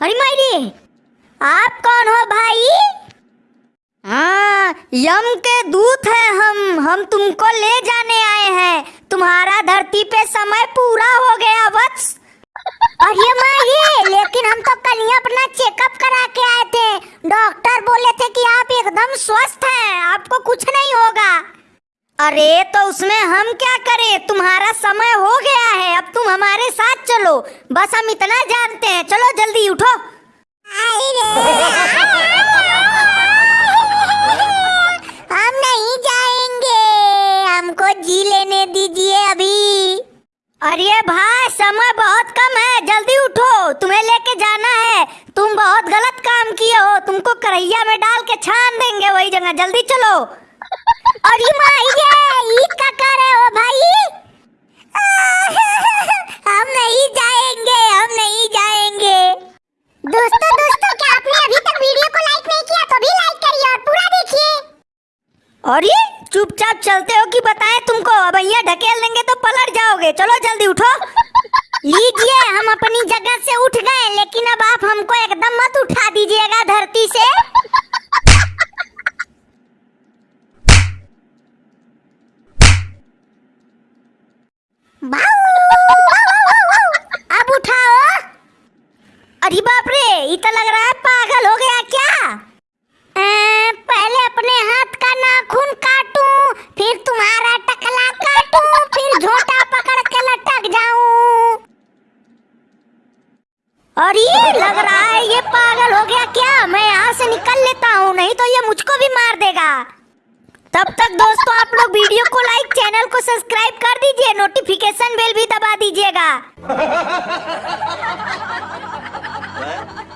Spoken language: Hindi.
अरे मायरी, आप कौन हो भाई? हाँ यम के दूत हैं हम हम तुमको ले जाने आए हैं। तुम्हारा धरती पे समय पूरा हो गया, वत्स। अरे माये लेकिन हम तो कल ही अपना चेकअप करा के आए थे। डॉक्टर बोले थे कि आप एकदम स्वस्थ हैं, आपको कुछ नहीं होगा। अरे तो उसमें हम क्या करें? तुम्हारा समय हो गया है, अब तुम हमारे साथ चलो। बस हम इतना जानते हैं। चलो, जल्दी उठो। हम नहीं जाएँगे। हमको जी लेने दीजिए अभी। अरे भाई समय बहुत कम है। जल्दी उठो। तुम्हें लेके जाना है। तुम बहुत गलत काम किए हो। तुमको करैया में डाल के छान देंगे वही जगह। जल्दी चलो। अरे माँ ये ईद का कर अरे चुपचाप चलते हो कि बताएँ तुमको, अब भैया ढकेल देंगे तो पलट जाओगे। चलो जल्दी उठो। लीजिए, हम अपनी जगह से उठ गए, लेकिन अब आप हमको एकदम मत उठा दीजिएगा धरती से। अरे बाप रे ये लग रहा है पागल हो गया क्या? और ये लग रहा है ये पागल हो गया क्या? मैं यहाँ से निकल लेता हूँ, नहीं तो ये मुझको भी मार देगा। तब तक दोस्तों, आप लोग वीडियो को लाइक चैनल को सब्सक्राइब कर दीजिए नोटिफिकेशन बेल भी दबा दीजिएगा।